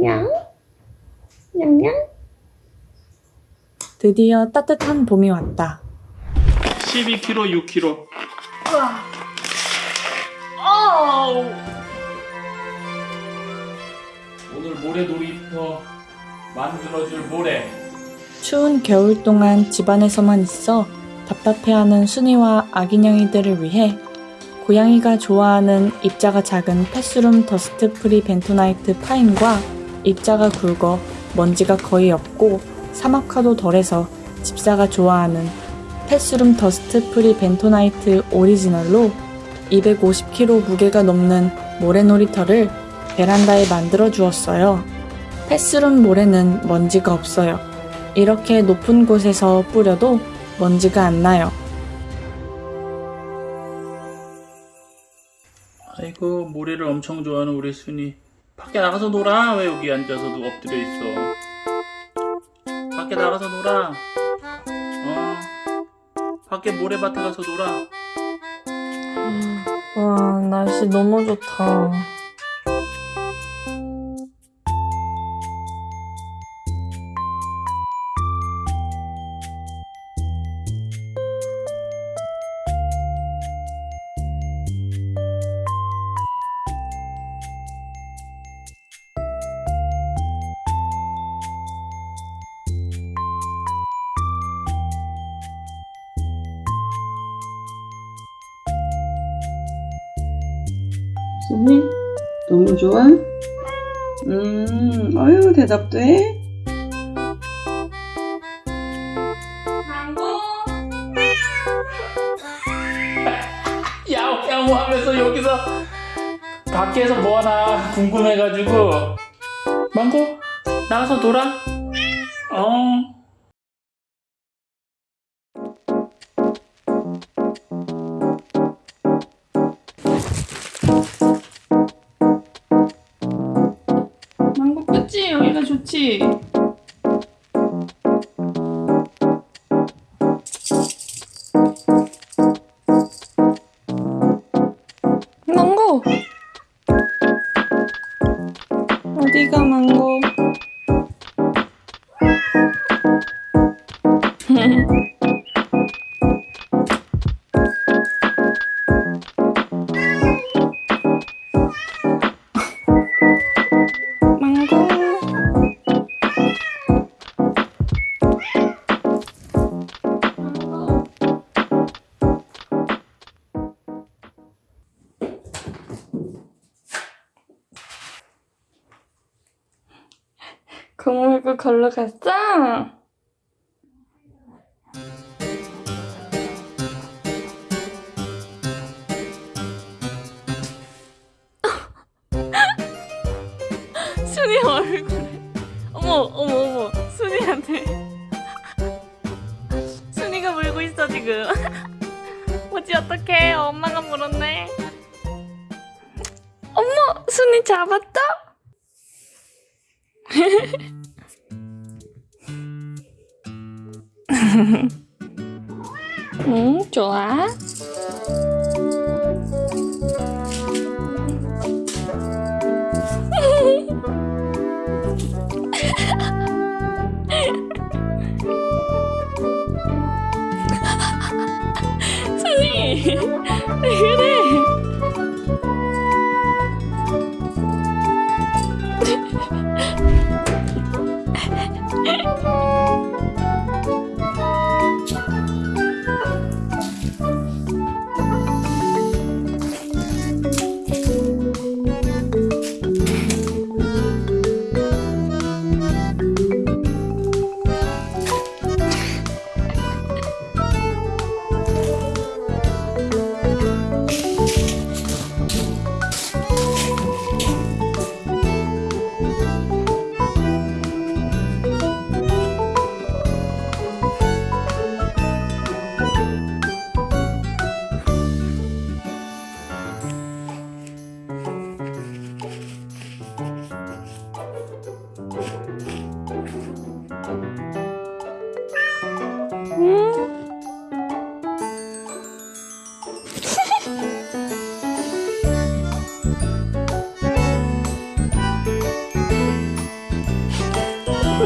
냥? 냥냥? 드디어 따뜻한 봄이 왔다. 12kg, 6kg. 오늘 모래놀이터 만들어줄 모래. 추운 겨울 동안 집안에서만 있어 답답해하는 순이와 아기냥이들을 위해 고양이가 좋아하는 입자가 작은 패스룸 dust free 벤토나이트 fine과 입자가 굵어 먼지가 거의 없고 사막화도 덜해서 집사가 좋아하는 패스룸 dust free 벤토나이트 오리지널로 250kg 무게가 넘는 모래놀이터를 베란다에 만들어 주었어요. 패스룸 모래는 먼지가 없어요. 이렇게 높은 곳에서 뿌려도 먼지가 안 나요. 아이고 모래를 엄청 좋아하는 우리 순이. 밖에 나가서 놀아. 왜 여기 앉아서 누 엎드려 있어? 밖에 나가서 놀아. 어. 밖에 모래밭에 가서 놀아. 와, 날씨 너무 좋다. 손이 너무 좋아? 음, 어휴, 대답도 해? 야옹 야옹 하면서 여기서 밖에서 뭐하나 궁금해가지고 망고 나가서 놀아 어 그치 여기가 좋지 망고! 어디가? 망고. 고물고 걸러 갔어? 순이 얼굴에. 어머 어머 어머. 순이한테. 순이가 물고 있어 지금. 뭐지 어떡해. 엄마가 물었네. 어머 순이 잡았다? 응, 좋아. 왜 그래?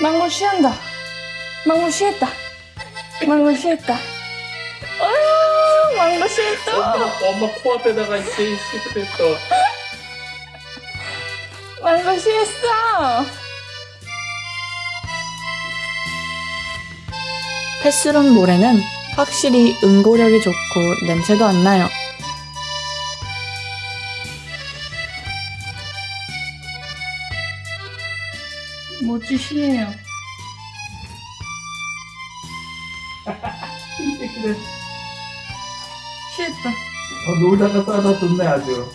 망고 쉬한다. 망고 쉬했다. 망고 쉬했다. 어휴, 망고 쉬했다. 엄마, 엄마 코앞에다가 이제 시그랬어. 망고 쉬했어. 패스룸 모래는 확실히 응고력이 좋고 냄새도 안 나요. 멋지시네요. 쉬했다. 어, 놀다가 싸다 좋네 아주.